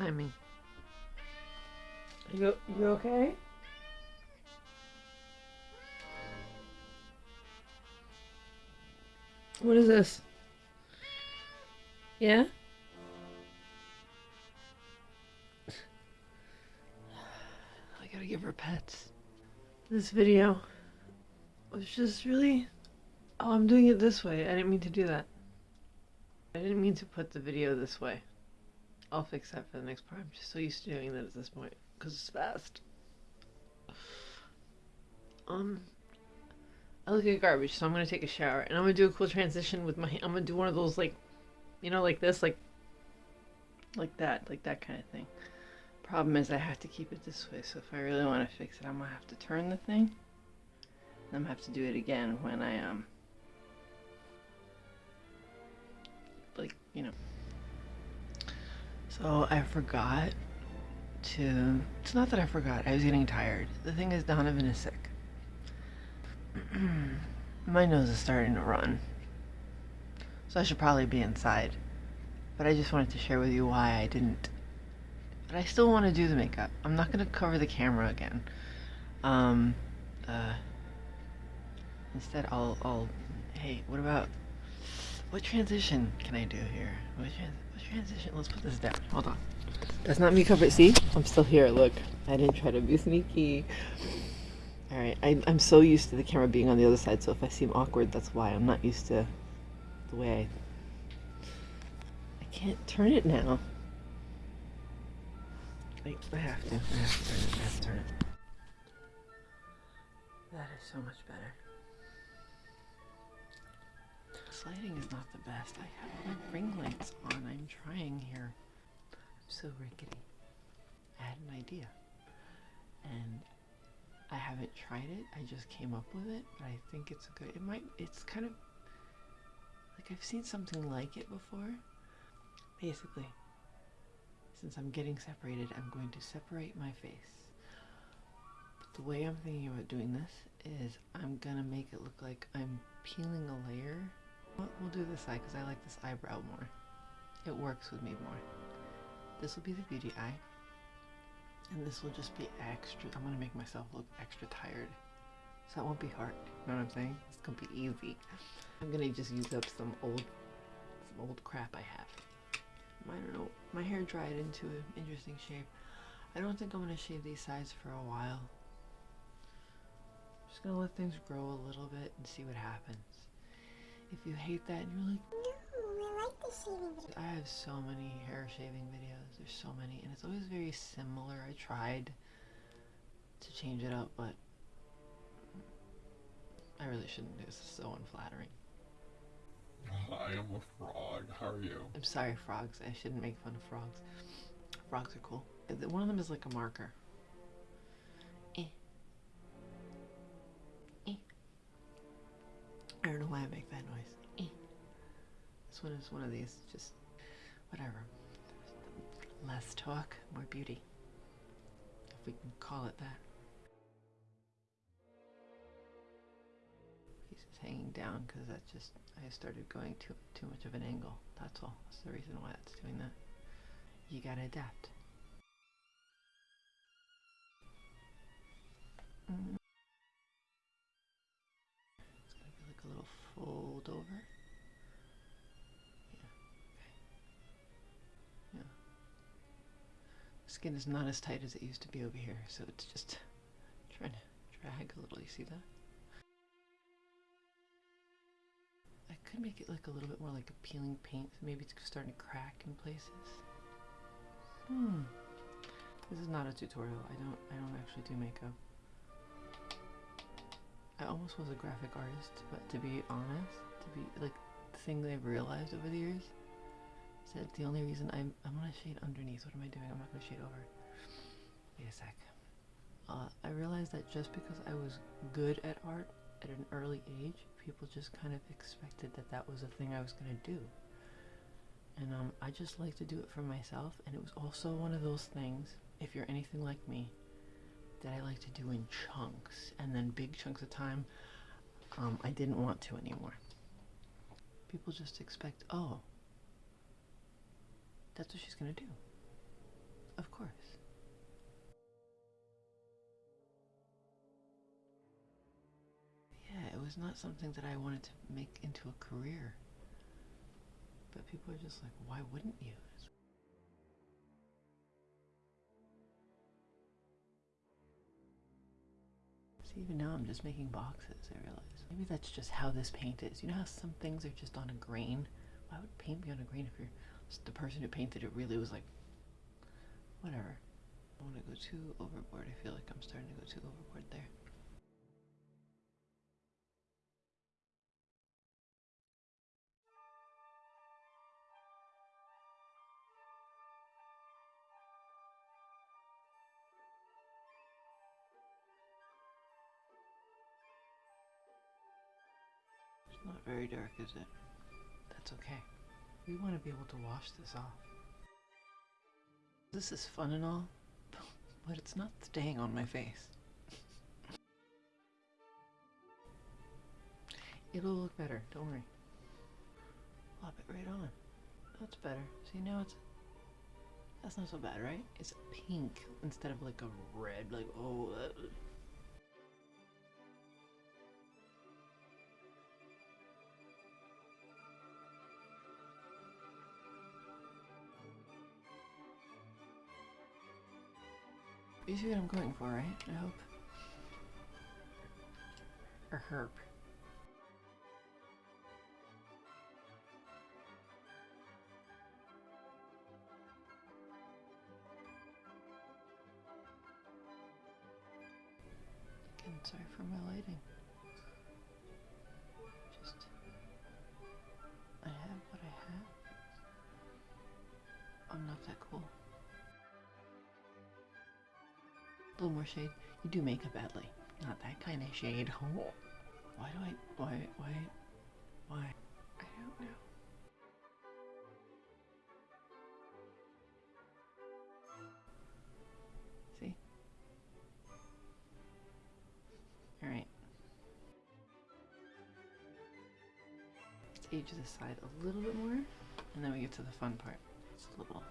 timing. You you okay? What is this? Yeah? I gotta give her pets. This video was just really. Oh, I'm doing it this way. I didn't mean to do that. I didn't mean to put the video this way. I'll fix that for the next part. I'm just so used to doing that at this point because it's fast. Um, I look like garbage, so I'm gonna take a shower and I'm gonna do a cool transition with my. I'm gonna do one of those like, you know, like this, like, like that, like that kind of thing. Problem is, I have to keep it this way. So if I really want to fix it, I'm gonna have to turn the thing. And I'm gonna have to do it again when I um. Like you know. So I forgot to. It's not that I forgot. I was getting tired. The thing is, Donovan is sick. My nose is starting to run. So I should probably be inside. But I just wanted to share with you why I didn't. But I still want to do the makeup. I'm not going to cover the camera again. Um, uh, instead I'll, I'll, hey, what about, what transition can I do here? What, trans what transition? Let's put this down. Hold on. That's not me covered. See? I'm still here. Look. I didn't try to be sneaky. Alright, I'm so used to the camera being on the other side, so if I seem awkward, that's why. I'm not used to the way I... I can't turn it now. I, I have to. I have to turn it. I have to turn it. That is so much better. Lighting is not the best. I have my ring lights on. I'm trying here. I'm so rickety. I had an idea. And I haven't tried it. I just came up with it, but I think it's a good. It might. It's kind of like I've seen something like it before. Basically, since I'm getting separated, I'm going to separate my face. But the way I'm thinking about doing this is I'm gonna make it look like I'm peeling a layer. We'll do this side because I like this eyebrow more. It works with me more. This will be the beauty eye. And this will just be extra. I'm gonna make myself look extra tired. So that won't be hard. You know what I'm saying? It's gonna be easy. I'm gonna just use up some old some old crap I have. I don't know. My hair dried into an interesting shape. I don't think I'm gonna shave these sides for a while. I'm just gonna let things grow a little bit and see what happens. If you hate that and you're like, no, I have so many hair shaving videos. There's so many, and it's always very similar. I tried to change it up, but I really shouldn't. Do this is so unflattering. I am a frog. How are you? I'm sorry, frogs. I shouldn't make fun of frogs. Frogs are cool. One of them is like a marker. I don't know why I make that noise. This one is one of these, just whatever. Less talk, more beauty. If we can call it that. Piece is hanging down because that just, I started going too, too much of an angle. That's all. That's the reason why that's doing that. You gotta adapt. Mm. Fold over. skin is not as tight as it used to be over here, so it's just trying to drag a little. You see that? I could make it look a little bit more like a peeling paint. Maybe it's starting to crack in places. Hmm. This is not a tutorial. I don't. I don't actually do makeup. I almost was a graphic artist, but to be honest, to be like the thing that I've realized over the years is that the only reason I'm I'm gonna shade underneath. What am I doing? I'm not gonna shade over. Wait a sec. Uh, I realized that just because I was good at art at an early age, people just kind of expected that that was a thing I was gonna do. And um, I just like to do it for myself. And it was also one of those things. If you're anything like me, that I like to do in chunks, and then big chunks of time. Um, I didn't want to anymore. People just expect, oh, that's what she's gonna do. Of course. Yeah, it was not something that I wanted to make into a career. But people are just like, why wouldn't you? See, even now I'm just making boxes, I realize. Maybe that's just how this paint is. You know how some things are just on a grain? Why would paint be on a grain if you're the person who painted it really was like, whatever. I want to go too overboard. I feel like I'm starting to go too overboard there. Not very dark, is it? That's okay. We want to be able to wash this off. This is fun and all, but it's not staying on my face. It'll look better, don't worry. Plop it right on. That's better. See, now it's. That's not so bad, right? It's pink instead of like a red, like, oh. Uh, You see what I'm going for, right? I hope. Or herp. Again, sorry for my lighting. Little more shade. You do makeup badly. Not that kind of shade. Oh. Why do I? Why? Why? Why? I don't know. See? Alright. Let's age this side a little bit more, and then we get to the fun part. It's a little.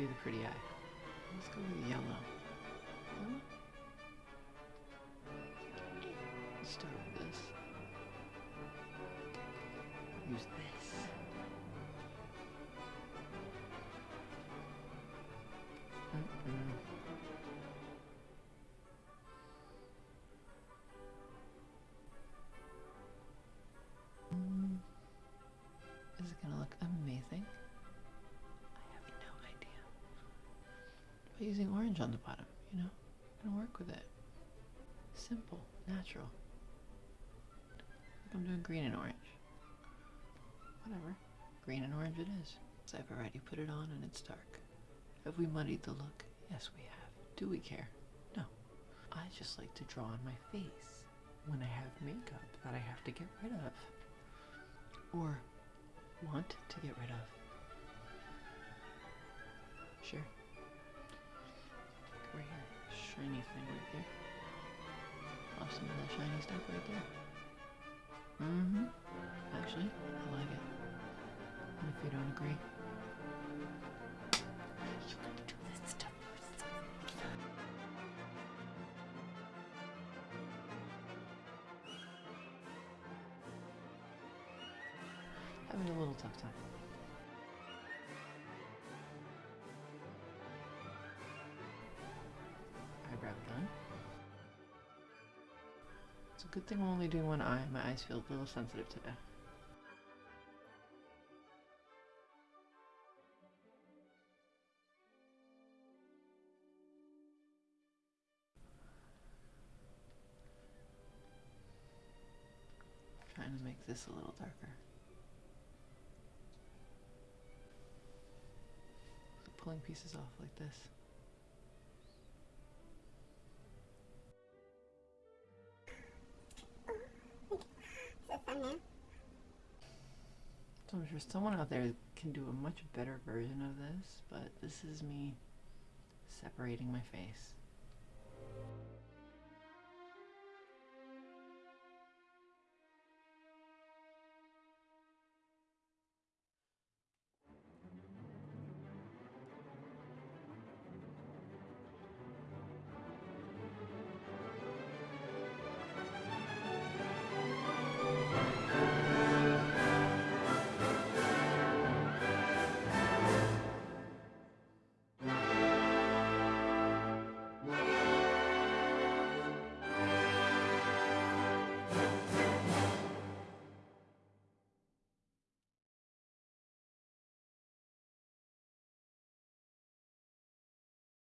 Do the pretty eye. Let's go with yellow. Yellow? Start with this. Use this. On the bottom, you know? I'm gonna work with it. Simple, natural. Like I'm doing green and orange. Whatever. Green and orange it is. So I've already put it on and it's dark. Have we muddied the look? Yes, we have. Do we care? No. I just like to draw on my face when I have makeup that I have to get rid of. Or want to get rid of. Sure. Shiny thing right there. Off some of that shiny stuff right there. Mm-hmm. Actually, I like it. And if you don't agree. You can do this stuff. Having a little tough time. Good thing I'm only doing one eye. My eyes feel a little sensitive today. Trying to make this a little darker. So pulling pieces off like this. Sure someone out there that can do a much better version of this, but this is me separating my face.